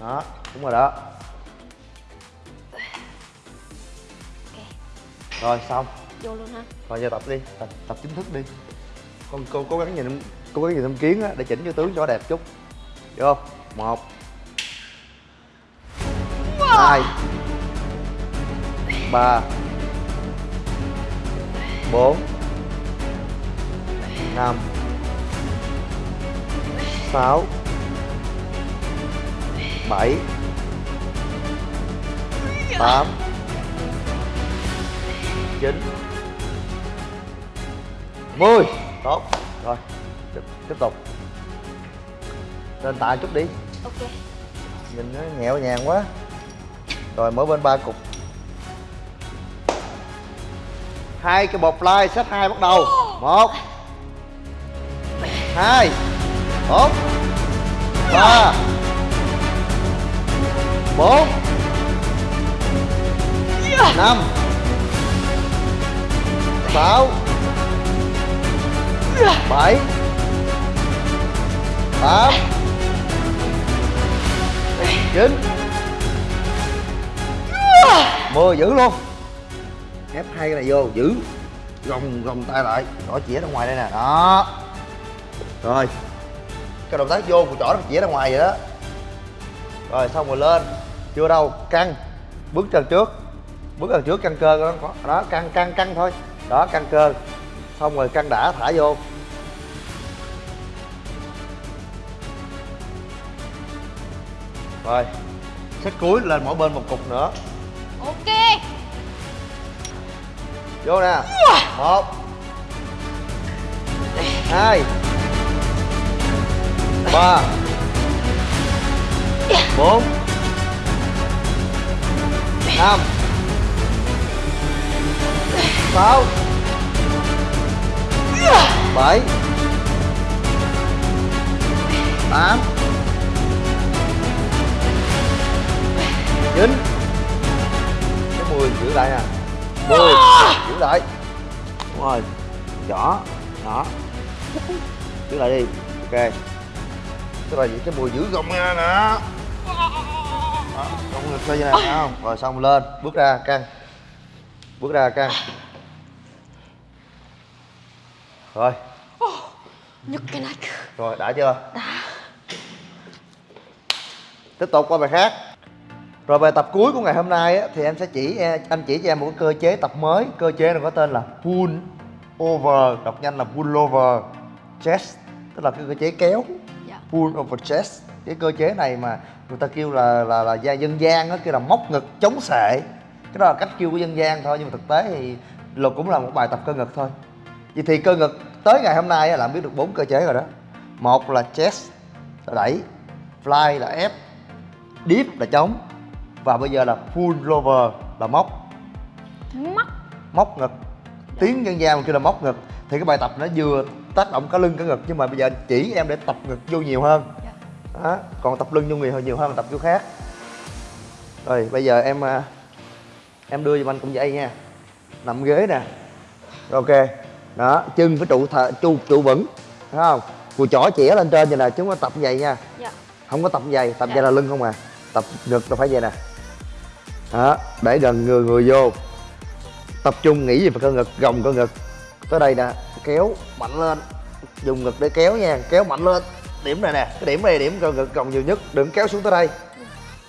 C: Đó đúng rồi đó. Rồi xong.
D: Vô luôn ha.
C: Rồi giờ tập đi. Tập, tập chính thức đi. Con cô cố gắng nhìn cố gắng nhìn thâm kiến á để chỉnh cho tướng cho đẹp chút. Vô. Một. Hai ba. Bốn. Năm. Sáu. Bảy. Tám. Chín. Mười. Tốt. Rồi tiếp, tiếp tục. Lên tạ chút đi.
D: Ok.
C: Nhìn nó nhẹo nhàng quá. Rồi mỗi bên ba cục hai cái bột fly set hai bắt đầu. Một. Hai. Bốn. Ba. Bốn. Năm. Sáu. Bảy. Tám. Chín. Mười giữ luôn ép hai cái này vô giữ. Gồng gồng tay lại chỏ chĩa ra ngoài đây nè đó. Rồi. Cái động tác vô của chỏ nó chĩa ra ngoài vậy đó. Rồi xong rồi lên. Chưa đâu căng. Bước chân trước. Bước chân trước căng cơ đó, đó căng căng căng thôi. Đó căng cơ. Xong rồi căng đã thả vô. Rồi. Sách cuối lên mỗi bên một cục nữa.
D: Ok
C: vô nè. Một. Hai. Ba. Bốn. Năm. Sáu. Bảy. Tám. Chín. Cái mười giữ lại nè mười lại. Đúng rồi rõ đó giữ lại đi. Ok. Tức là những cái mùi giữ gồng ra nè. Đó gồng ngực xoay như này thấy không? Rồi xong lên. Bước ra căng. Bước ra căng. Rồi.
D: Nhức cái nách
C: rồi đã chưa? Tiếp tục qua bài khác rồi bài tập cuối của ngày hôm nay á, thì em sẽ chỉ anh chỉ cho em một cái cơ chế tập mới. Cơ chế này có tên là pull over đọc nhanh là pull over chest tức là cái cơ chế kéo.
D: Dạ.
C: Pull over chest. Cái cơ chế này mà người ta kêu là là là gia dân gian á kêu là móc ngực chống sệ. Cái đó là cách kêu của dân gian thôi nhưng mà thực tế thì luật cũng là một bài tập cơ ngực thôi. Vậy thì cơ ngực tới ngày hôm nay á, là biết được bốn cơ chế rồi đó. Một là chest là đẩy fly là ép dip là chống và bây giờ là pull over là móc.
D: Mắt
C: móc ngực. Tiếng dân gian mà kêu là móc ngực. Thì cái bài tập nó vừa tác động cả lưng cả ngực nhưng mà bây giờ chỉ em để tập ngực vô nhiều hơn.
D: Dạ.
C: đó. còn tập lưng vô hơn nhiều hơn tập vô khác. Rồi bây giờ em à, em đưa giùm anh cũng vậy nha. Nằm ghế nè. Rồi, ok. Đó chân phải trụ thờ, trụ trụ vững. Thấy không? Cùi chỏ chĩa lên trên vậy nè chứ không có tập vậy nha.
D: Dạ.
C: Không có tập vậy tập
D: Dạ.
C: vậy là lưng không à. Tập ngực là phải vậy nè đó, để gần người người vô. Tập trung nghĩ về cơ ngực, gồng cơ ngực. Tới đây nè, kéo mạnh lên. Dùng ngực để kéo nha, kéo mạnh lên. Điểm này nè, cái điểm này điểm cơ ngực gồng nhiều nhất. Đừng kéo xuống tới đây.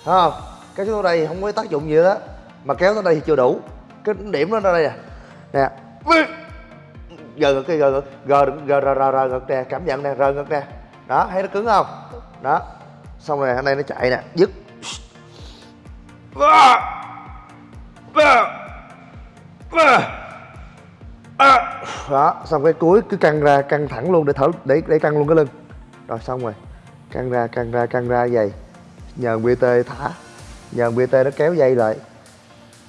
C: Thấy không? Kéo xuống tới đây không có tác dụng gì đó mà kéo tới đây thì chưa đủ. Cái điểm nó ra đây nè. Nè. Gờ ngực cái gờ ngực. Gờ đừng- gờ rờ rờ rờ ngực nè, cảm nhận nè rờ ngực nè. Đó, thấy nó cứng không? Đó. Xong rồi hôm đây nó chạy nè. Dứt đó xong cái cuối cứ căng ra căng thẳng luôn để thở để để căng luôn cái lưng. Rồi xong rồi căng ra căng ra căng ra vậy. Nhờ bt thả nhờ bt nó kéo dây lại.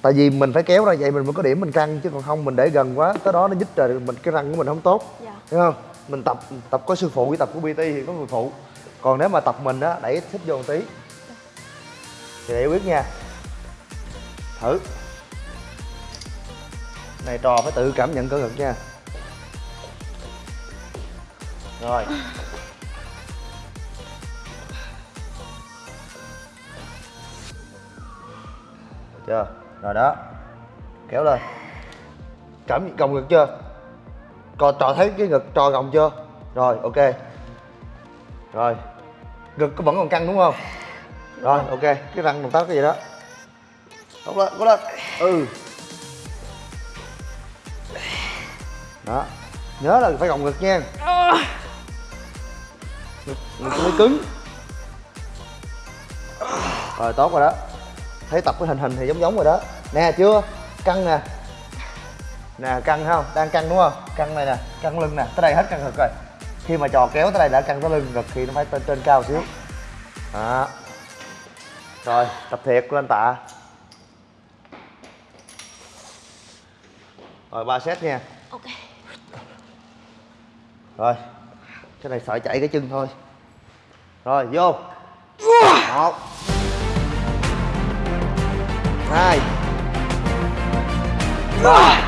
C: Tại vì mình phải kéo ra vậy mình mới có điểm mình căng chứ còn không mình để gần quá tới đó nó nhích rồi mình cái răng của mình không tốt.
D: Dạ.
C: hiểu không? Mình tập tập có sư phụ với tập của bt thì có người phụ. Còn nếu mà tập mình á đẩy thích vô một tí. Thì để biết nha thử. Này, trò phải tự cảm nhận cơ ngực nha. Rồi. Chưa? Rồi đó. Kéo lên. Cảm gồng ngực chưa? Còn trò thấy cái ngực trò gồng chưa? Rồi, ok. Rồi. Ngực có vẫn còn căng đúng không? Rồi, ok. Cái răng động tác cái gì đó tốt lên cố lên ừ. Đó. Nhớ là phải gồng ngực nha. Ngực, ngực mới cứng. Rồi tốt rồi đó. Thấy tập cái hình hình thì giống giống rồi đó. Nè chưa? Căng nè. Nè căng không? Đang căng đúng không? Căng này nè căng lưng nè. Tới đây hết căng ngực rồi. Khi mà trò kéo tới đây đã căng tới lưng ngực thì nó phải trên trên cao xíu. Đó. Rồi tập thiệt lên tạ. Rồi ba set nha.
D: Ok.
C: Rồi cái này sợ chạy cái chân thôi. Rồi vô. Một. Hai. Ba.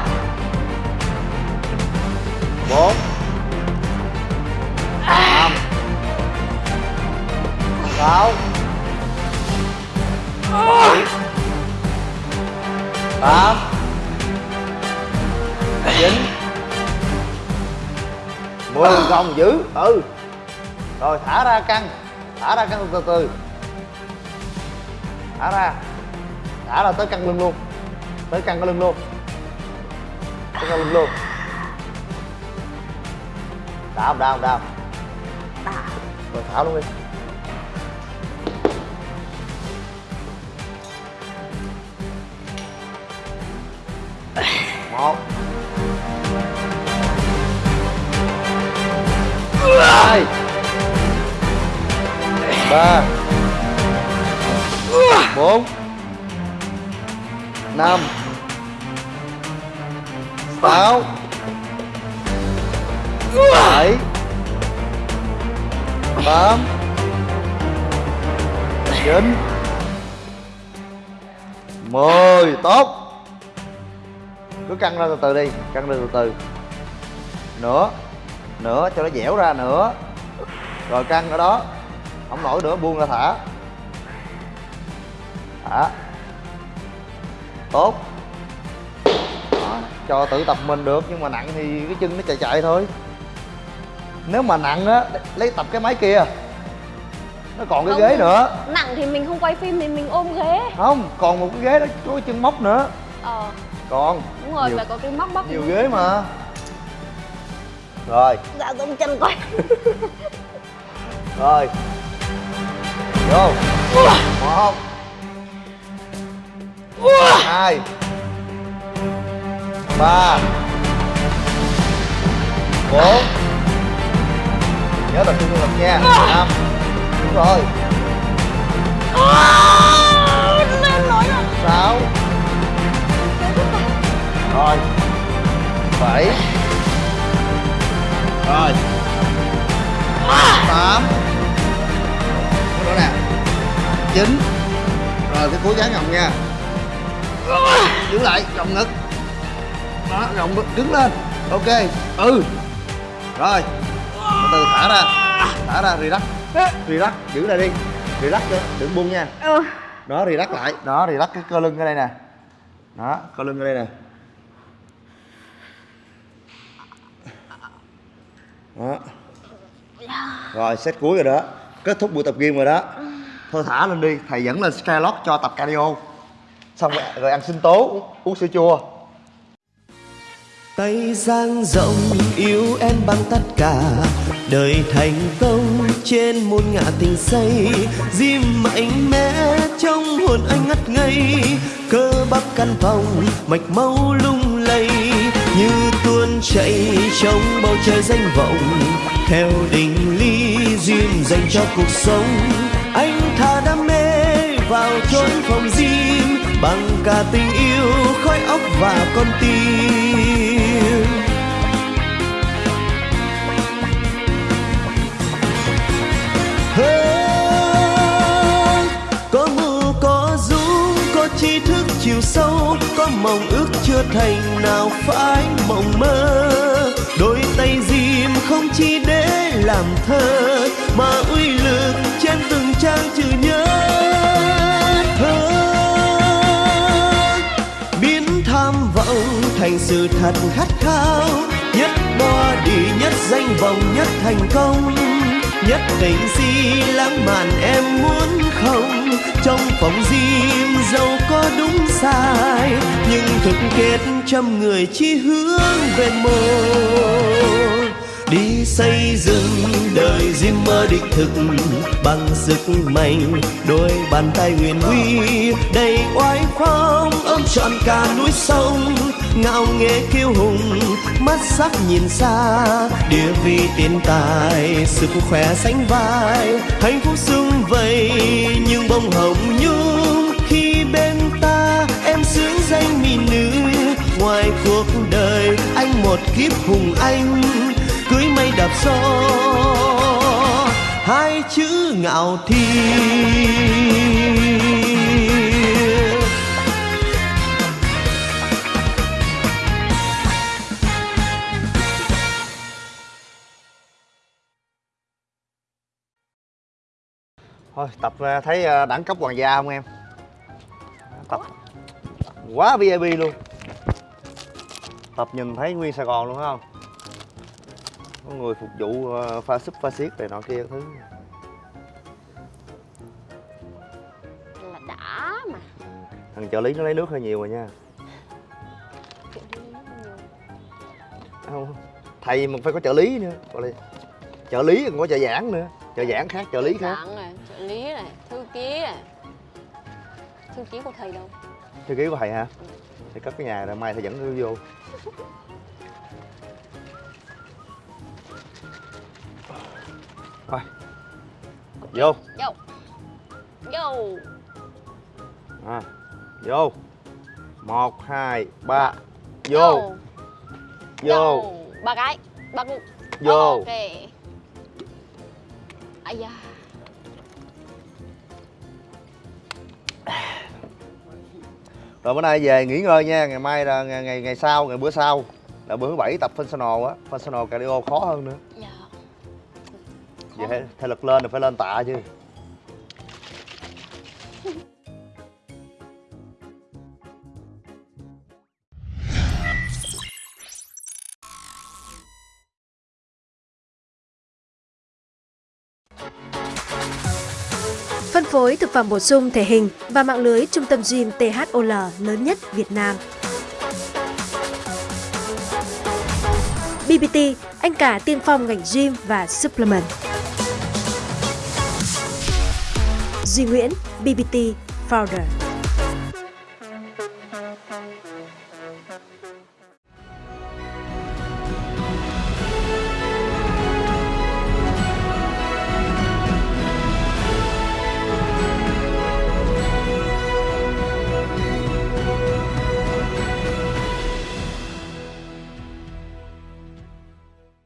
C: Bốn. Năm. Sáu. Bảy. Tám chín mười gồng giữ ừ. Rồi thả ra căng thả ra căng từ từ. Thả ra thả ra tới căng lưng luôn tới căng cái lưng luôn. Tới căng lưng luôn. Đau đau đau rồi thả luôn đi. Một hai. Ba. Bốn. Năm. Sáu. Bảy. Tám. Chín. Mười. Tốt. Cứ căng ra từ từ đi, căng ra từ từ. Nữa nữa cho nó dẻo ra nữa rồi căng ở đó. Không nổi nữa buông ra thả. Thả. Tốt. Đó, cho tự tập mình được nhưng mà nặng thì cái chân nó chạy chạy thôi. Nếu mà nặng á lấy tập cái máy kia. Nó còn cái
D: Không.
C: ghế nữa.
D: nặng thì mình không quay phim thì mình ôm ghế.
C: Không còn một cái ghế đó có cái chân móc nữa.
D: Ờ.
C: Còn
D: đúng rồi
C: nhiều,
D: phải có cái móc bắp
C: nhiều ghế mà. rồi.
D: Dạ giống chân quay <laughs>
C: rồi. Vô. Một. Hai. Ba. Bốn. Nhớ tập trung lực nha. Năm. Đúng rồi. Sáu. Rồi. Bảy. Rồi tám. Cái nè. Chín. Rồi cái cuối gắng gồng nha. Giữ lại gồng ngực. Đó gồng ngực đứng lên. Ok ừ. Rồi. Từ từ thả ra. Thả ra relax. Relax giữ lại đi. Relax nữa, đừng buông nha. Đó relax lại. Đó relax cái cơ lưng ở đây nè. Đó cơ lưng ở đây nè. Đó rồi set cuối rồi đó. Kết thúc buổi tập gym rồi đó. Thôi thả lên đi. Thầy dẫn lên skylock cho tập cardio. Xong rồi, rồi ăn sinh tố uống, uống sữa chua.
B: Tay dang rộng yêu em bằng tất cả. Đời thành công
E: trên một ngã tình say Diêm mạnh mẽ trong hồn anh ngất ngây. Cơ bắp căn phòng mạch máu lung lay. Như tuôn chảy trong bầu trời danh vọng theo định ly duyên dành cho cuộc sống Anh thà đam mê vào chốn phòng diêm Bằng cả tình yêu, khói óc và con tim hơn có mưu, có dũng, có tri thức chiều sâu, có mong ước chưa thành nào phải mộng mơ đôi tay gì không chỉ để làm thơ, mà uy lực trên từng trang chữ nhớ thơ. Biến tham vọng thành sự thật khát khao, nhất body nhất danh vọng, nhất thành công. Nhất tình si lãng mạn em muốn không, trong phòng riêng dẫu có đúng sai. Nhưng thực kết trăm người chỉ hướng về một đi xây dựng đời riêng mơ đích thực bằng sức mạnh, đôi bàn tay huyền uy, đầy oai phong, ôm trọn cả núi sông. Ngạo nghễ kiêu hùng, mắt sắc nhìn xa, địa vị tiền tài, sức khỏe sánh vai. Hạnh phúc sung vầy, nhưng bông hồng nhung. Khi bên ta em sướng danh mỹ nữ, ngoài cuộc đời anh một kiếp hùng anh cưới mây đạp gió hai chữ ngạo thiên
C: Thôi, tập à, thấy à, đẳng cấp hoàng gia không em? Tập quá VIP luôn Tập nhìn thấy nguyên Sài Gòn luôn phải không? Có người phục vụ à, pha súp pha xiết này nọ kia thứ.
D: Là đã mà.
C: Thằng trợ lý nó lấy nước hơi nhiều rồi nha. Không Thầy mà phải có trợ lý nữa. Gọi là trợ lý còn có trợ giảng nữa. Trợ giảng khác, trợ lý khác.
D: này trợ lý này thư ký này thư ký của thầy đâu?
C: Thư ký của thầy hả? Thầy cất cái nhà rồi mai thầy dẫn nó vô <laughs> Thôi. Vô.
D: Vô. Vô.
C: À, Vô. Một hai ba. Vô. Vô.
D: Ba cái. Ba cục
C: Vô.
D: Ok. Ây da.
C: Rồi bữa nay về nghỉ ngơi nha. Ngày mai là ngày ngày, ngày sau, ngày bữa sau. Là bữa thứ bảy tập functional á. Functional cardio khó hơn nữa.
D: Dạ
C: Vậy phải, thể lực lên là phải lên tạ chứ
F: Phân phối thực phẩm bổ sung thể hình và mạng lưới trung tâm gym THOL lớn nhất Việt Nam. BBT, anh cả tiên phong ngành gym và supplement. Duy Nguyễn, BBT Founder.